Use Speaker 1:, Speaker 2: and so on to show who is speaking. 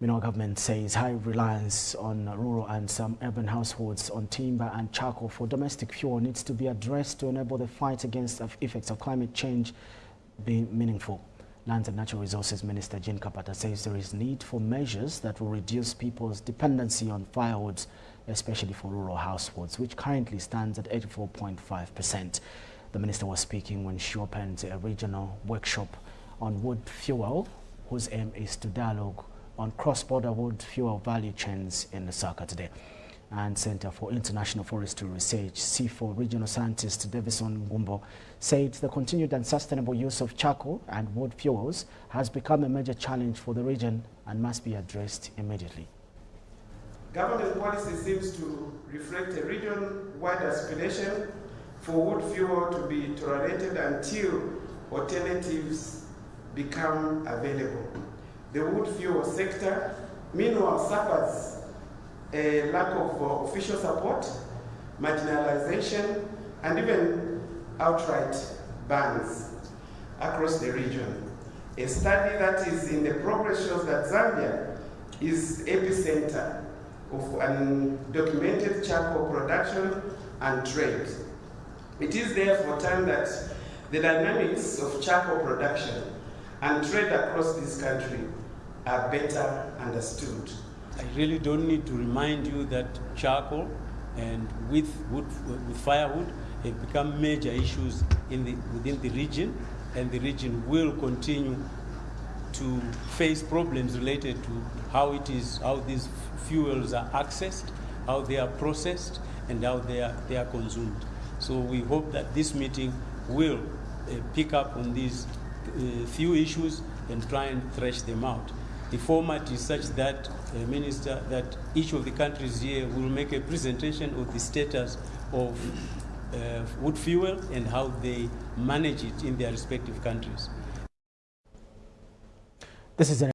Speaker 1: Meanwhile, government says high reliance on rural and some urban households on timber and charcoal for domestic fuel needs to be addressed to enable the fight against the effects of climate change be meaningful. Lands and Natural Resources Minister Jean Kapata says there is need for measures that will reduce people's dependency on firewoods, especially for rural households, which currently stands at 84.5%. The minister was speaking when she opened a regional workshop on wood fuel, whose aim is to dialogue on cross-border wood fuel value chains in Lusaka today. And Center for International Forestry Research, CIFOR regional scientist Davison Gumbo, said the continued and sustainable use of charcoal and wood fuels has become a major challenge for the region and must be addressed immediately.
Speaker 2: Government policy seems to reflect a region-wide aspiration for wood fuel to be tolerated until alternatives become available the wood fuel sector, meanwhile, suffers a lack of uh, official support, marginalization, and even outright bans across the region. A study that is in the progress shows that Zambia is epicenter of undocumented charcoal production and trade. It is therefore time that the dynamics of charcoal production and trade across this country are better understood.
Speaker 3: I really don't need to remind you that charcoal and with, wood, with firewood have become major issues in the, within the region, and the region will continue to face problems related to how it is, how these fuels are accessed, how they are processed, and how they are, they are consumed. So we hope that this meeting will uh, pick up on these uh, few issues and try and thresh them out. The format is such that, uh, Minister, that each of the countries here will make a presentation of the status of uh, wood fuel and how they manage it in their respective countries.
Speaker 1: This is